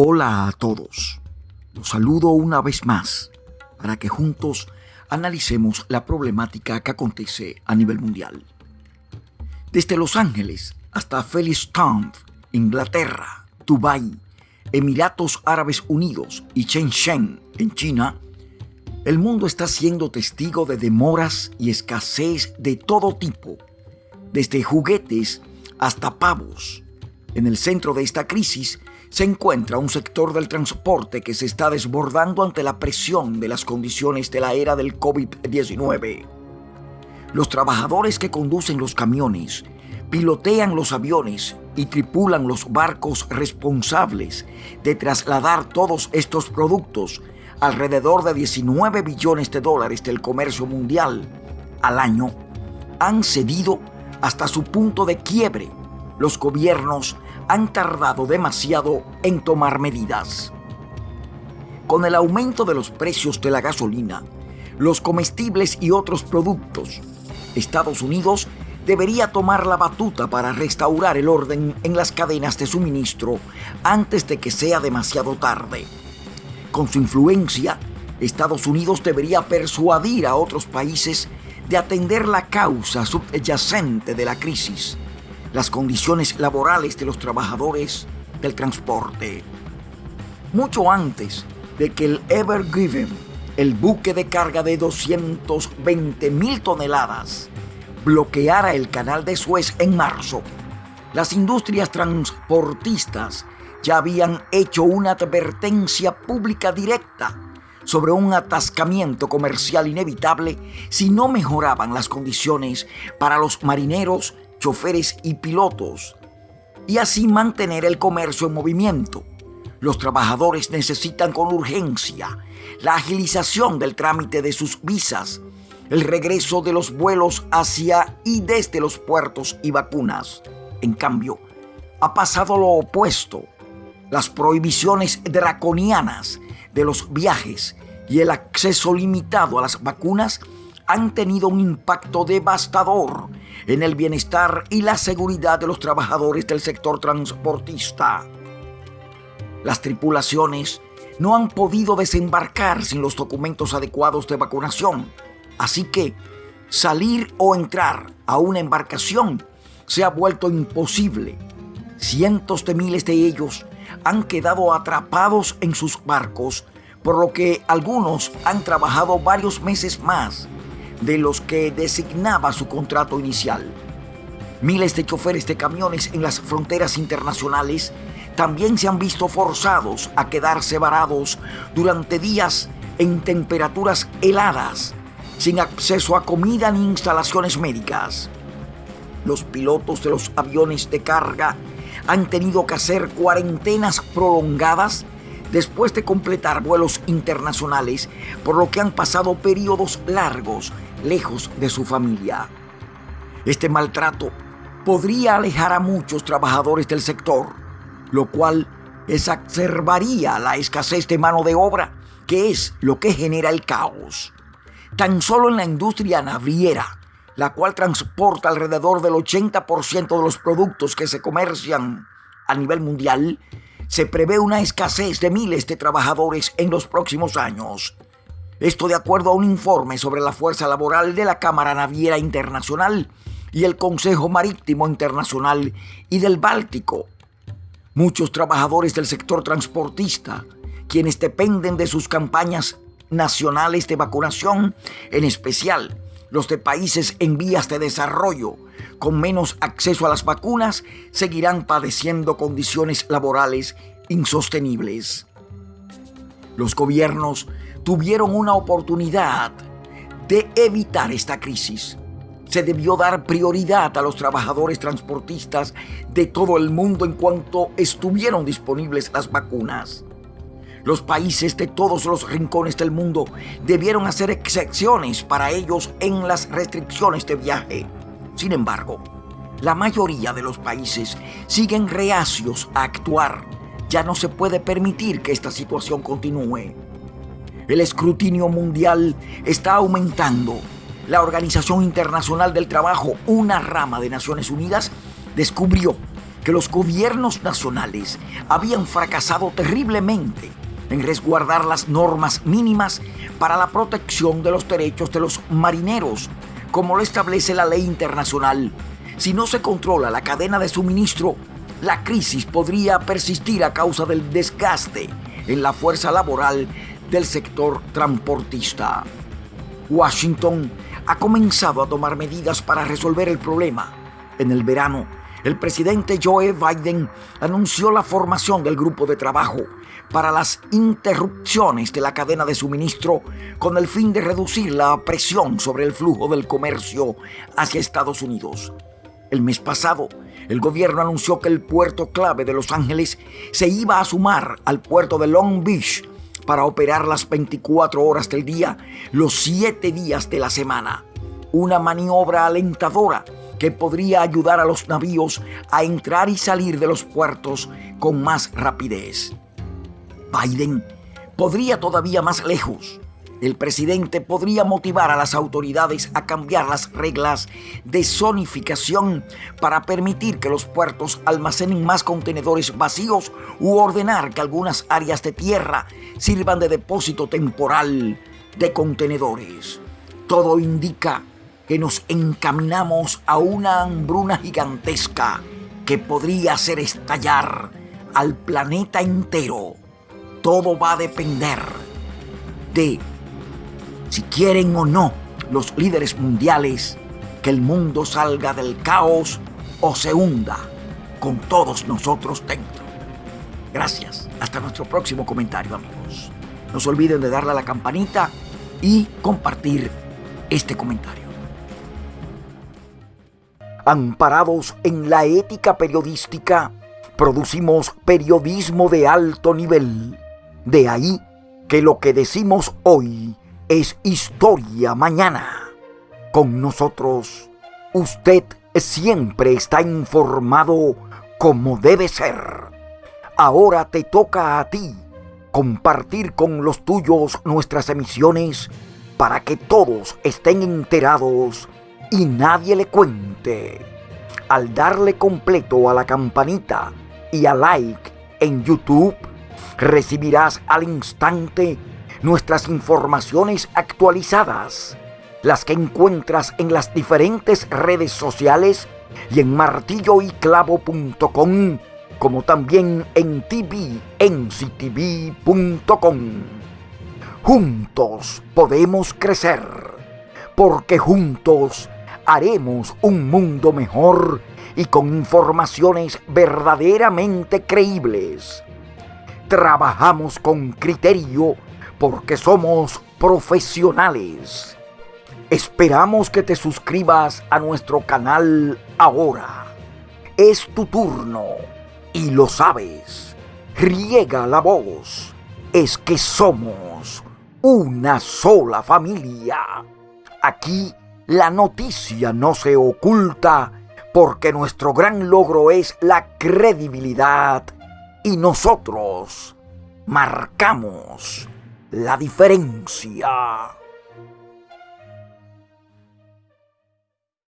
Hola a todos. Los saludo una vez más para que juntos analicemos la problemática que acontece a nivel mundial. Desde Los Ángeles hasta Town, Inglaterra, Dubái, Emiratos Árabes Unidos y Shenzhen, en China, el mundo está siendo testigo de demoras y escasez de todo tipo, desde juguetes hasta pavos. En el centro de esta crisis se encuentra un sector del transporte que se está desbordando ante la presión de las condiciones de la era del COVID-19. Los trabajadores que conducen los camiones, pilotean los aviones y tripulan los barcos responsables de trasladar todos estos productos, alrededor de 19 billones de dólares del comercio mundial al año, han cedido hasta su punto de quiebre. Los gobiernos han tardado demasiado en tomar medidas. Con el aumento de los precios de la gasolina, los comestibles y otros productos, Estados Unidos debería tomar la batuta para restaurar el orden en las cadenas de suministro antes de que sea demasiado tarde. Con su influencia, Estados Unidos debería persuadir a otros países de atender la causa subyacente de la crisis las condiciones laborales de los trabajadores del transporte. Mucho antes de que el Ever Given, el buque de carga de 220 mil toneladas, bloqueara el canal de Suez en marzo, las industrias transportistas ya habían hecho una advertencia pública directa sobre un atascamiento comercial inevitable si no mejoraban las condiciones para los marineros choferes y pilotos, y así mantener el comercio en movimiento. Los trabajadores necesitan con urgencia la agilización del trámite de sus visas, el regreso de los vuelos hacia y desde los puertos y vacunas. En cambio, ha pasado lo opuesto. Las prohibiciones draconianas de los viajes y el acceso limitado a las vacunas han tenido un impacto devastador en el bienestar y la seguridad de los trabajadores del sector transportista. Las tripulaciones no han podido desembarcar sin los documentos adecuados de vacunación, así que salir o entrar a una embarcación se ha vuelto imposible. Cientos de miles de ellos han quedado atrapados en sus barcos, por lo que algunos han trabajado varios meses más de los que designaba su contrato inicial. Miles de choferes de camiones en las fronteras internacionales también se han visto forzados a quedarse varados durante días en temperaturas heladas, sin acceso a comida ni instalaciones médicas. Los pilotos de los aviones de carga han tenido que hacer cuarentenas prolongadas después de completar vuelos internacionales, por lo que han pasado periodos largos lejos de su familia. Este maltrato podría alejar a muchos trabajadores del sector, lo cual exacerbaría la escasez de mano de obra, que es lo que genera el caos. Tan solo en la industria naviera, la cual transporta alrededor del 80% de los productos que se comercian a nivel mundial, se prevé una escasez de miles de trabajadores en los próximos años. Esto de acuerdo a un informe sobre la fuerza laboral de la Cámara Naviera Internacional y el Consejo Marítimo Internacional y del Báltico. Muchos trabajadores del sector transportista, quienes dependen de sus campañas nacionales de vacunación, en especial los de países en vías de desarrollo, con menos acceso a las vacunas, seguirán padeciendo condiciones laborales insostenibles. Los gobiernos tuvieron una oportunidad de evitar esta crisis. Se debió dar prioridad a los trabajadores transportistas de todo el mundo en cuanto estuvieron disponibles las vacunas. Los países de todos los rincones del mundo debieron hacer excepciones para ellos en las restricciones de viaje. Sin embargo, la mayoría de los países siguen reacios a actuar. Ya no se puede permitir que esta situación continúe. El escrutinio mundial está aumentando. La Organización Internacional del Trabajo, una rama de Naciones Unidas, descubrió que los gobiernos nacionales habían fracasado terriblemente en resguardar las normas mínimas para la protección de los derechos de los marineros, como lo establece la ley internacional. Si no se controla la cadena de suministro, la crisis podría persistir a causa del desgaste en la fuerza laboral del sector transportista. Washington ha comenzado a tomar medidas para resolver el problema. En el verano, el presidente Joe Biden anunció la formación del grupo de trabajo para las interrupciones de la cadena de suministro con el fin de reducir la presión sobre el flujo del comercio hacia Estados Unidos. El mes pasado, el gobierno anunció que el puerto clave de Los Ángeles se iba a sumar al puerto de Long Beach para operar las 24 horas del día, los 7 días de la semana. Una maniobra alentadora que podría ayudar a los navíos a entrar y salir de los puertos con más rapidez. Biden podría todavía más lejos. El presidente podría motivar a las autoridades a cambiar las reglas de zonificación para permitir que los puertos almacenen más contenedores vacíos u ordenar que algunas áreas de tierra sirvan de depósito temporal de contenedores. Todo indica que nos encaminamos a una hambruna gigantesca que podría hacer estallar al planeta entero. Todo va a depender de si quieren o no los líderes mundiales que el mundo salga del caos o se hunda con todos nosotros dentro. Gracias. Hasta nuestro próximo comentario, amigos. No se olviden de darle a la campanita y compartir este comentario amparados en la ética periodística, producimos periodismo de alto nivel. De ahí que lo que decimos hoy es historia mañana. Con nosotros, usted siempre está informado como debe ser. Ahora te toca a ti compartir con los tuyos nuestras emisiones para que todos estén enterados y nadie le cuente. Al darle completo a la campanita y a like en YouTube, recibirás al instante nuestras informaciones actualizadas, las que encuentras en las diferentes redes sociales y en martilloyclavo.com, como también en tvnctv.com. Juntos podemos crecer, porque juntos haremos un mundo mejor y con informaciones verdaderamente creíbles. Trabajamos con criterio porque somos profesionales. Esperamos que te suscribas a nuestro canal ahora. Es tu turno y lo sabes. Riega la voz. Es que somos una sola familia. Aquí la noticia no se oculta porque nuestro gran logro es la credibilidad y nosotros marcamos la diferencia.